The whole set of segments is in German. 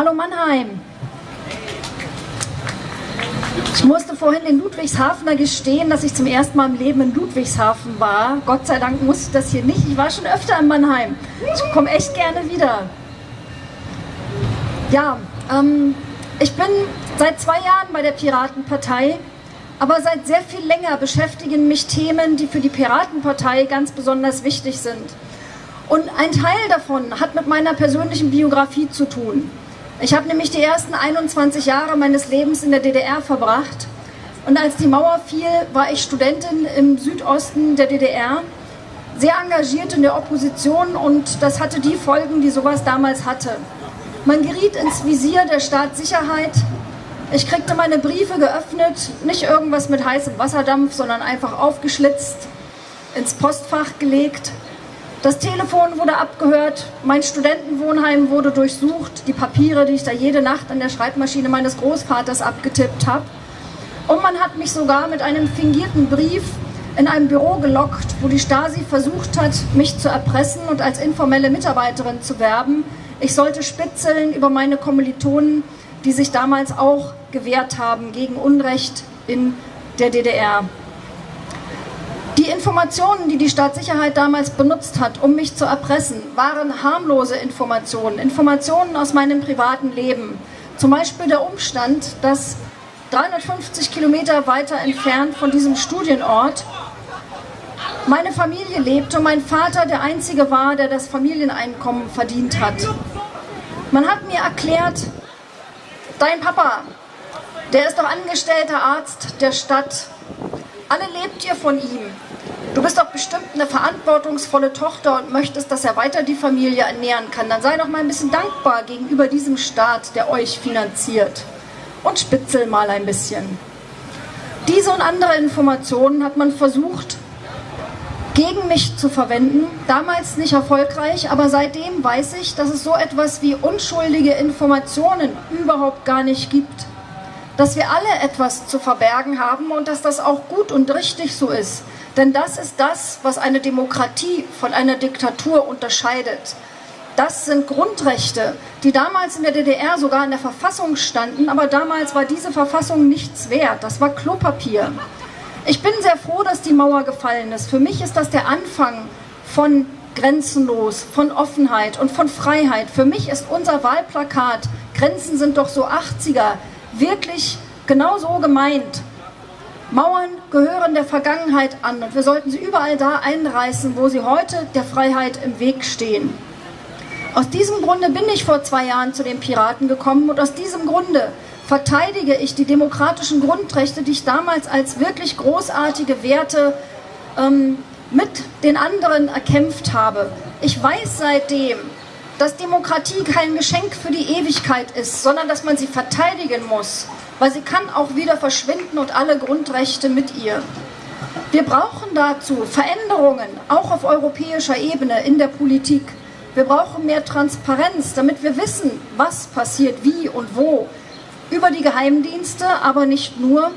Hallo Mannheim. Ich musste vorhin in Ludwigshafener gestehen, dass ich zum ersten Mal im Leben in Ludwigshafen war. Gott sei Dank musste ich das hier nicht. Ich war schon öfter in Mannheim. Ich komme echt gerne wieder. Ja, ähm, ich bin seit zwei Jahren bei der Piratenpartei, aber seit sehr viel länger beschäftigen mich Themen, die für die Piratenpartei ganz besonders wichtig sind. Und ein Teil davon hat mit meiner persönlichen Biografie zu tun. Ich habe nämlich die ersten 21 Jahre meines Lebens in der DDR verbracht. Und als die Mauer fiel, war ich Studentin im Südosten der DDR, sehr engagiert in der Opposition und das hatte die Folgen, die sowas damals hatte. Man geriet ins Visier der Staatssicherheit. Ich kriegte meine Briefe geöffnet, nicht irgendwas mit heißem Wasserdampf, sondern einfach aufgeschlitzt, ins Postfach gelegt. Das Telefon wurde abgehört, mein Studentenwohnheim wurde durchsucht, die Papiere, die ich da jede Nacht an der Schreibmaschine meines Großvaters abgetippt habe. Und man hat mich sogar mit einem fingierten Brief in einem Büro gelockt, wo die Stasi versucht hat, mich zu erpressen und als informelle Mitarbeiterin zu werben. Ich sollte spitzeln über meine Kommilitonen, die sich damals auch gewehrt haben gegen Unrecht in der DDR. Informationen, die die Staatssicherheit damals benutzt hat, um mich zu erpressen, waren harmlose Informationen, Informationen aus meinem privaten Leben. Zum Beispiel der Umstand, dass 350 Kilometer weiter entfernt von diesem Studienort meine Familie lebte und mein Vater der Einzige war, der das Familieneinkommen verdient hat. Man hat mir erklärt, dein Papa, der ist doch angestellter Arzt der Stadt. Alle lebt ihr von ihm. Du bist doch bestimmt eine verantwortungsvolle Tochter und möchtest, dass er weiter die Familie ernähren kann. Dann sei doch mal ein bisschen dankbar gegenüber diesem Staat, der euch finanziert. Und spitzel mal ein bisschen. Diese und andere Informationen hat man versucht, gegen mich zu verwenden. Damals nicht erfolgreich, aber seitdem weiß ich, dass es so etwas wie unschuldige Informationen überhaupt gar nicht gibt. Dass wir alle etwas zu verbergen haben und dass das auch gut und richtig so ist. Denn das ist das, was eine Demokratie von einer Diktatur unterscheidet. Das sind Grundrechte, die damals in der DDR sogar in der Verfassung standen, aber damals war diese Verfassung nichts wert. Das war Klopapier. Ich bin sehr froh, dass die Mauer gefallen ist. Für mich ist das der Anfang von grenzenlos, von Offenheit und von Freiheit. Für mich ist unser Wahlplakat, Grenzen sind doch so 80er, wirklich genau so gemeint. Mauern gehören der Vergangenheit an und wir sollten sie überall da einreißen, wo sie heute der Freiheit im Weg stehen. Aus diesem Grunde bin ich vor zwei Jahren zu den Piraten gekommen und aus diesem Grunde verteidige ich die demokratischen Grundrechte, die ich damals als wirklich großartige Werte ähm, mit den anderen erkämpft habe. Ich weiß seitdem, dass Demokratie kein Geschenk für die Ewigkeit ist, sondern dass man sie verteidigen muss weil sie kann auch wieder verschwinden und alle Grundrechte mit ihr. Wir brauchen dazu Veränderungen, auch auf europäischer Ebene in der Politik. Wir brauchen mehr Transparenz, damit wir wissen, was passiert, wie und wo. Über die Geheimdienste, aber nicht nur,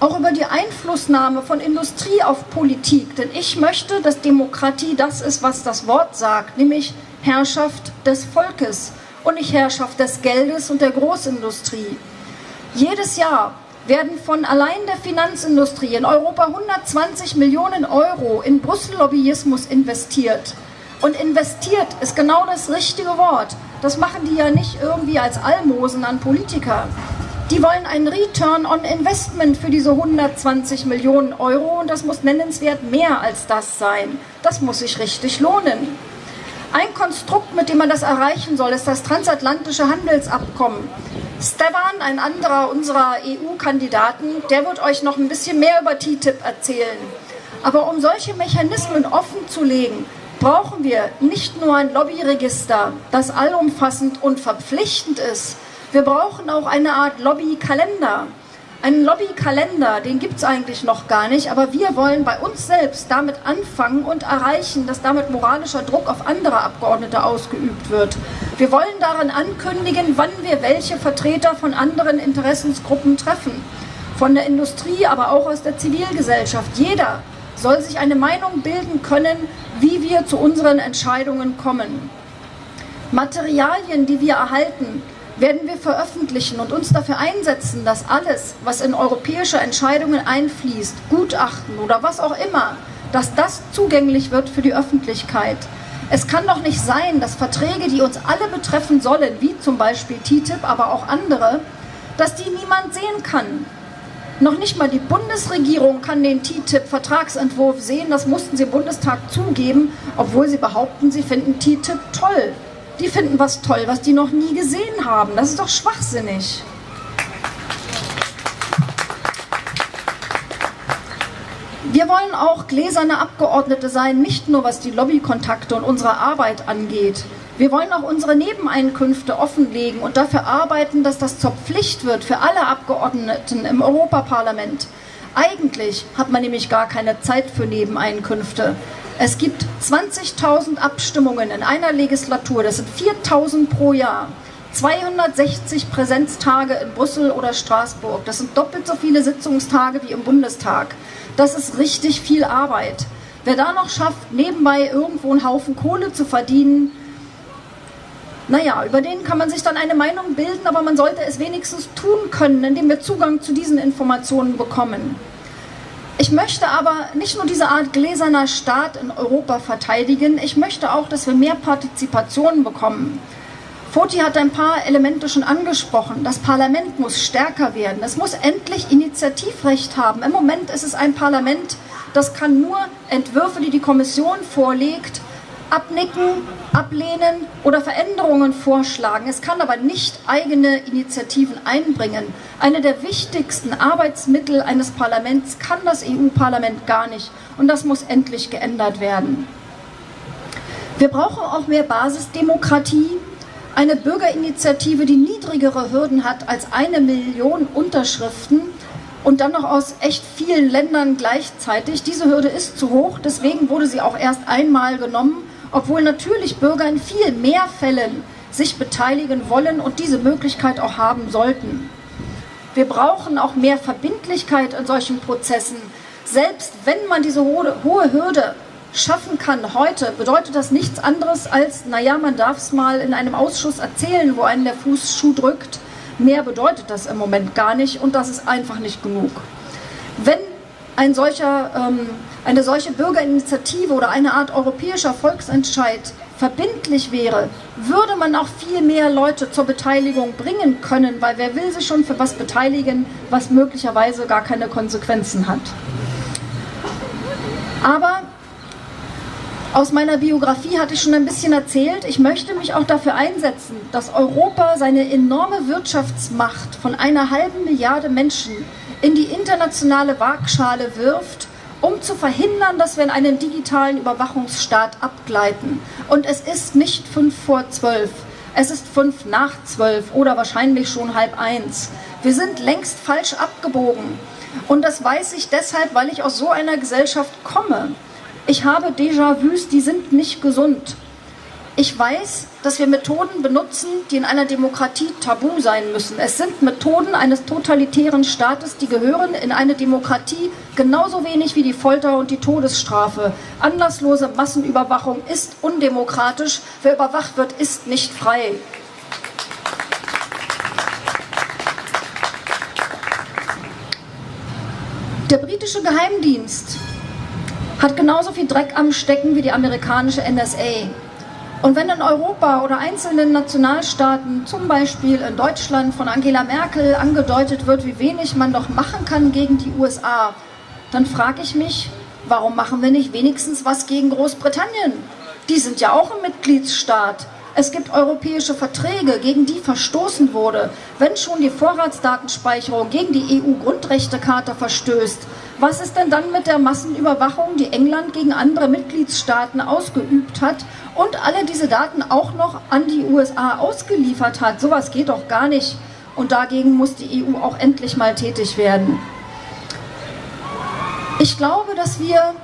auch über die Einflussnahme von Industrie auf Politik. Denn ich möchte, dass Demokratie das ist, was das Wort sagt, nämlich Herrschaft des Volkes und nicht Herrschaft des Geldes und der Großindustrie. Jedes Jahr werden von allein der Finanzindustrie in Europa 120 Millionen Euro in Brüssel-Lobbyismus investiert. Und investiert ist genau das richtige Wort. Das machen die ja nicht irgendwie als Almosen an Politiker. Die wollen einen Return on Investment für diese 120 Millionen Euro und das muss nennenswert mehr als das sein. Das muss sich richtig lohnen. Ein Konstrukt, mit dem man das erreichen soll, ist das transatlantische Handelsabkommen. Stefan, ein anderer unserer EU-Kandidaten, der wird euch noch ein bisschen mehr über TTIP erzählen. Aber um solche Mechanismen offen zu legen, brauchen wir nicht nur ein Lobbyregister, das allumfassend und verpflichtend ist. Wir brauchen auch eine Art Lobbykalender. Einen Lobbykalender, den gibt es eigentlich noch gar nicht, aber wir wollen bei uns selbst damit anfangen und erreichen, dass damit moralischer Druck auf andere Abgeordnete ausgeübt wird. Wir wollen daran ankündigen, wann wir welche Vertreter von anderen Interessensgruppen treffen. Von der Industrie, aber auch aus der Zivilgesellschaft. Jeder soll sich eine Meinung bilden können, wie wir zu unseren Entscheidungen kommen. Materialien, die wir erhalten, werden wir veröffentlichen und uns dafür einsetzen, dass alles, was in europäische Entscheidungen einfließt, Gutachten oder was auch immer, dass das zugänglich wird für die Öffentlichkeit. Es kann doch nicht sein, dass Verträge, die uns alle betreffen sollen, wie zum Beispiel TTIP, aber auch andere, dass die niemand sehen kann. Noch nicht mal die Bundesregierung kann den TTIP-Vertragsentwurf sehen, das mussten sie im Bundestag zugeben, obwohl sie behaupten, sie finden TTIP toll. Die finden was toll, was die noch nie gesehen haben. Das ist doch schwachsinnig. Wir wollen auch gläserne Abgeordnete sein, nicht nur was die Lobbykontakte und unsere Arbeit angeht. Wir wollen auch unsere Nebeneinkünfte offenlegen und dafür arbeiten, dass das zur Pflicht wird für alle Abgeordneten im Europaparlament. Eigentlich hat man nämlich gar keine Zeit für Nebeneinkünfte. Es gibt 20.000 Abstimmungen in einer Legislatur, das sind 4.000 pro Jahr. 260 Präsenztage in Brüssel oder Straßburg. Das sind doppelt so viele Sitzungstage wie im Bundestag. Das ist richtig viel Arbeit. Wer da noch schafft, nebenbei irgendwo einen Haufen Kohle zu verdienen, naja, über den kann man sich dann eine Meinung bilden, aber man sollte es wenigstens tun können, indem wir Zugang zu diesen Informationen bekommen. Ich möchte aber nicht nur diese Art gläserner Staat in Europa verteidigen, ich möchte auch, dass wir mehr Partizipation bekommen. Foti hat ein paar Elemente schon angesprochen. Das Parlament muss stärker werden. Es muss endlich Initiativrecht haben. Im Moment ist es ein Parlament, das kann nur Entwürfe, die die Kommission vorlegt, abnicken, ablehnen oder Veränderungen vorschlagen. Es kann aber nicht eigene Initiativen einbringen. Eine der wichtigsten Arbeitsmittel eines Parlaments kann das EU-Parlament gar nicht. Und das muss endlich geändert werden. Wir brauchen auch mehr Basisdemokratie, eine Bürgerinitiative, die niedrigere Hürden hat als eine Million Unterschriften und dann noch aus echt vielen Ländern gleichzeitig. Diese Hürde ist zu hoch, deswegen wurde sie auch erst einmal genommen obwohl natürlich Bürger in viel mehr Fällen sich beteiligen wollen und diese Möglichkeit auch haben sollten. Wir brauchen auch mehr Verbindlichkeit in solchen Prozessen. Selbst wenn man diese hohe Hürde schaffen kann heute, bedeutet das nichts anderes als, naja, man darf es mal in einem Ausschuss erzählen, wo einen der Fußschuh drückt. Mehr bedeutet das im Moment gar nicht und das ist einfach nicht genug. Wenn ein solcher ähm, eine solche Bürgerinitiative oder eine Art europäischer Volksentscheid verbindlich wäre, würde man auch viel mehr Leute zur Beteiligung bringen können, weil wer will sich schon für was beteiligen, was möglicherweise gar keine Konsequenzen hat. Aber aus meiner Biografie hatte ich schon ein bisschen erzählt, ich möchte mich auch dafür einsetzen, dass Europa seine enorme Wirtschaftsmacht von einer halben Milliarde Menschen in die internationale Waagschale wirft um zu verhindern, dass wir in einen digitalen Überwachungsstaat abgleiten. Und es ist nicht fünf vor zwölf, es ist fünf nach zwölf oder wahrscheinlich schon halb eins. Wir sind längst falsch abgebogen. Und das weiß ich deshalb, weil ich aus so einer Gesellschaft komme. Ich habe Déjà-vus, die sind nicht gesund. Ich weiß, dass wir Methoden benutzen, die in einer Demokratie tabu sein müssen. Es sind Methoden eines totalitären Staates, die gehören in eine Demokratie genauso wenig wie die Folter und die Todesstrafe. Anlasslose Massenüberwachung ist undemokratisch. Wer überwacht wird, ist nicht frei. Der britische Geheimdienst hat genauso viel Dreck am Stecken wie die amerikanische NSA. Und wenn in Europa oder einzelnen Nationalstaaten, zum Beispiel in Deutschland von Angela Merkel angedeutet wird, wie wenig man doch machen kann gegen die USA, dann frage ich mich, warum machen wir nicht wenigstens was gegen Großbritannien? Die sind ja auch ein Mitgliedsstaat. Es gibt europäische Verträge, gegen die verstoßen wurde. Wenn schon die Vorratsdatenspeicherung gegen die EU-Grundrechtecharta verstößt, was ist denn dann mit der Massenüberwachung, die England gegen andere Mitgliedstaaten ausgeübt hat und alle diese Daten auch noch an die USA ausgeliefert hat? Sowas geht doch gar nicht. Und dagegen muss die EU auch endlich mal tätig werden. Ich glaube, dass wir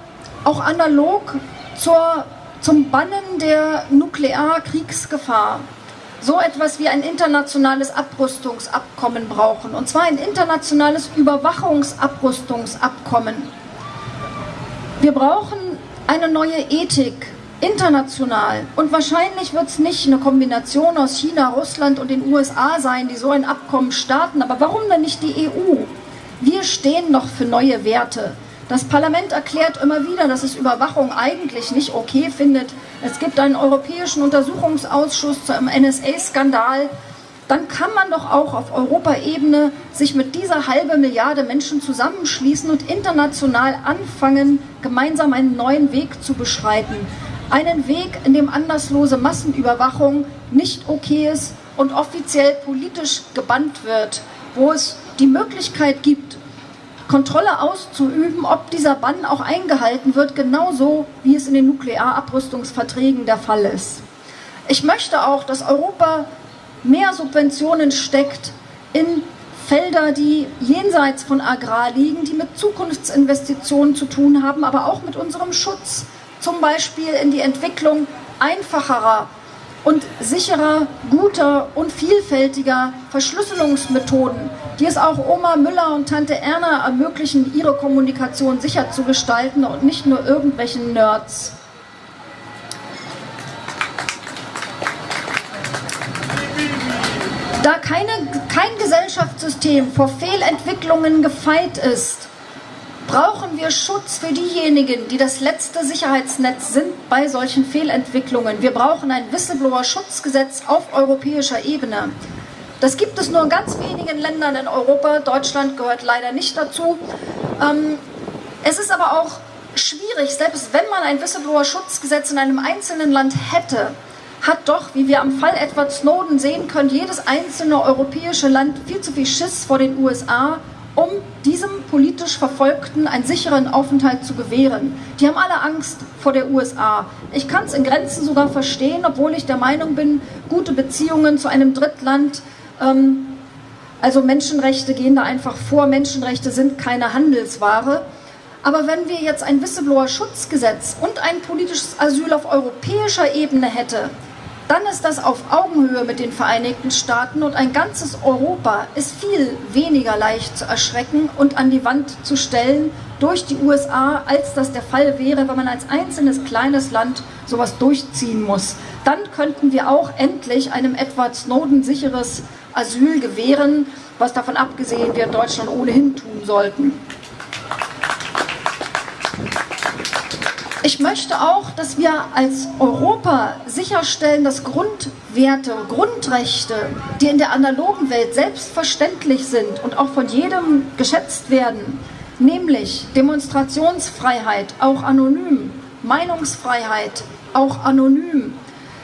auch analog zur, zum Bannen der Nuklearkriegsgefahr so etwas wie ein internationales Abrüstungsabkommen brauchen. Und zwar ein internationales Überwachungsabrüstungsabkommen. Wir brauchen eine neue Ethik international. Und wahrscheinlich wird es nicht eine Kombination aus China, Russland und den USA sein, die so ein Abkommen starten. Aber warum denn nicht die EU? Wir stehen noch für neue Werte. Das Parlament erklärt immer wieder, dass es Überwachung eigentlich nicht okay findet. Es gibt einen europäischen Untersuchungsausschuss zum NSA-Skandal. Dann kann man doch auch auf Europaebene sich mit dieser halben Milliarde Menschen zusammenschließen und international anfangen, gemeinsam einen neuen Weg zu beschreiten. Einen Weg, in dem anderslose Massenüberwachung nicht okay ist und offiziell politisch gebannt wird, wo es die Möglichkeit gibt, Kontrolle auszuüben, ob dieser Bann auch eingehalten wird, genauso wie es in den Nuklearabrüstungsverträgen der Fall ist. Ich möchte auch, dass Europa mehr Subventionen steckt in Felder, die jenseits von Agrar liegen, die mit Zukunftsinvestitionen zu tun haben, aber auch mit unserem Schutz, zum Beispiel in die Entwicklung einfacherer und sicherer, guter und vielfältiger Verschlüsselungsmethoden, die es auch Oma Müller und Tante Erna ermöglichen, ihre Kommunikation sicher zu gestalten und nicht nur irgendwelchen Nerds. Da keine, kein Gesellschaftssystem vor Fehlentwicklungen gefeit ist, brauchen wir Schutz für diejenigen, die das letzte Sicherheitsnetz sind bei solchen Fehlentwicklungen. Wir brauchen ein Whistleblower-Schutzgesetz auf europäischer Ebene. Das gibt es nur in ganz wenigen Ländern in Europa. Deutschland gehört leider nicht dazu. Ähm, es ist aber auch schwierig, selbst wenn man ein Whistleblower-Schutzgesetz in einem einzelnen Land hätte, hat doch, wie wir am Fall Edward Snowden sehen können, jedes einzelne europäische Land viel zu viel Schiss vor den USA um diesem politisch Verfolgten einen sicheren Aufenthalt zu gewähren. Die haben alle Angst vor der USA. Ich kann es in Grenzen sogar verstehen, obwohl ich der Meinung bin, gute Beziehungen zu einem Drittland, ähm, also Menschenrechte gehen da einfach vor, Menschenrechte sind keine Handelsware. Aber wenn wir jetzt ein Whistleblower-Schutzgesetz und ein politisches Asyl auf europäischer Ebene hätten, dann ist das auf Augenhöhe mit den Vereinigten Staaten und ein ganzes Europa ist viel weniger leicht zu erschrecken und an die Wand zu stellen durch die USA, als das der Fall wäre, wenn man als einzelnes kleines Land sowas durchziehen muss. Dann könnten wir auch endlich einem Edward Snowden sicheres Asyl gewähren, was davon abgesehen wir in Deutschland ohnehin tun sollten. Ich möchte auch, dass wir als Europa sicherstellen, dass Grundwerte, Grundrechte, die in der analogen Welt selbstverständlich sind und auch von jedem geschätzt werden, nämlich Demonstrationsfreiheit, auch anonym, Meinungsfreiheit, auch anonym,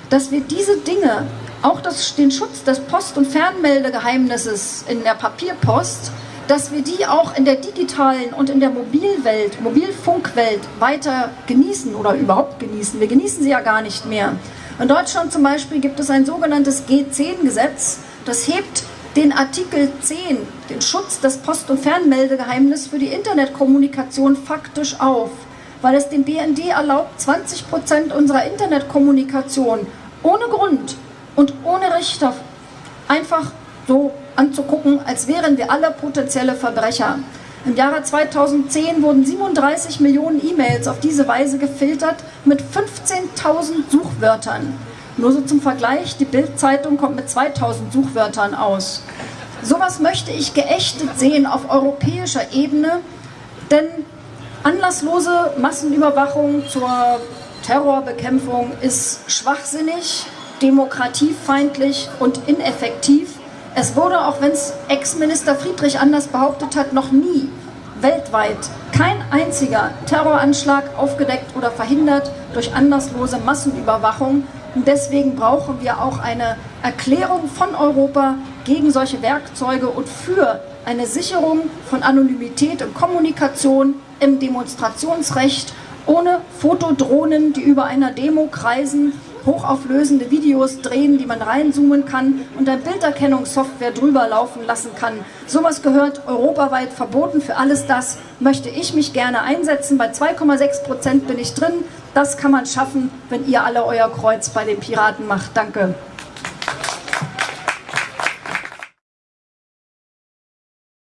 dass wir diese Dinge, auch das, den Schutz des Post- und Fernmeldegeheimnisses in der Papierpost, dass wir die auch in der digitalen und in der Mobilwelt, Mobilfunkwelt weiter genießen oder überhaupt genießen. Wir genießen sie ja gar nicht mehr. In Deutschland zum Beispiel gibt es ein sogenanntes G10-Gesetz, das hebt den Artikel 10, den Schutz des Post- und Fernmeldegeheimnisses für die Internetkommunikation faktisch auf, weil es dem BND erlaubt, 20 Prozent unserer Internetkommunikation ohne Grund und ohne Richter einfach so anzugucken, als wären wir alle potenzielle Verbrecher. Im Jahre 2010 wurden 37 Millionen E-Mails auf diese Weise gefiltert mit 15.000 Suchwörtern. Nur so zum Vergleich, die Bild-Zeitung kommt mit 2000 Suchwörtern aus. Sowas möchte ich geächtet sehen auf europäischer Ebene, denn anlasslose Massenüberwachung zur Terrorbekämpfung ist schwachsinnig, demokratiefeindlich und ineffektiv es wurde, auch wenn es Ex-Minister Friedrich anders behauptet hat, noch nie weltweit kein einziger Terroranschlag aufgedeckt oder verhindert durch anderslose Massenüberwachung. Und deswegen brauchen wir auch eine Erklärung von Europa gegen solche Werkzeuge und für eine Sicherung von Anonymität und Kommunikation im Demonstrationsrecht ohne Fotodrohnen, die über einer Demo kreisen hochauflösende Videos drehen, die man reinzoomen kann und eine Bilderkennungssoftware drüber laufen lassen kann. Sowas gehört europaweit verboten. Für alles das möchte ich mich gerne einsetzen. Bei 2,6 Prozent bin ich drin. Das kann man schaffen, wenn ihr alle euer Kreuz bei den Piraten macht. Danke.